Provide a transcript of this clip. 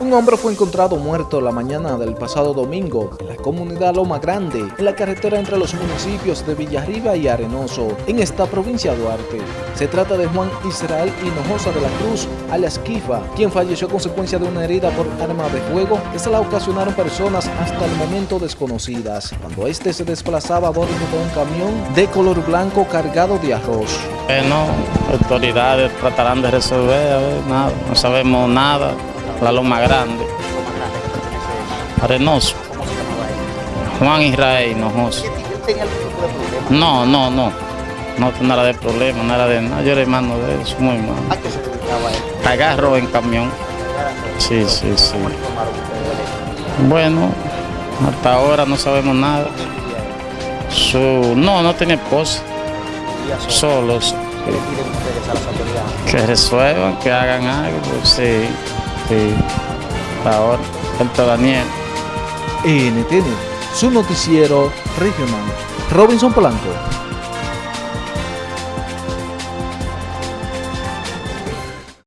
Un hombre fue encontrado muerto la mañana del pasado domingo en la comunidad Loma Grande, en la carretera entre los municipios de Villarriba y Arenoso, en esta provincia de Duarte. Se trata de Juan Israel Hinojosa de la Cruz, alias Kifa, quien falleció a consecuencia de una herida por arma de fuego que se la ocasionaron personas hasta el momento desconocidas, cuando este se desplazaba a bordo de un camión de color blanco cargado de arroz. Bueno, autoridades tratarán de resolver, nada, no sabemos nada la Loma Grande. Arenoso. Juan Israel Hinojoso. No, no, no. No nada de problema, nada de nada. Yo era hermano de él, muy mal. ¿A qué se dedicaba él? Agarro en camión. Sí, sí, sí. Bueno, hasta ahora no sabemos nada. Su, no, no tiene esposa. Solos. Que resuelvan, que hagan algo. Sí, sí. Hasta ahora. Alto Daniel. NTN, su noticiero regional. Robinson Polanco.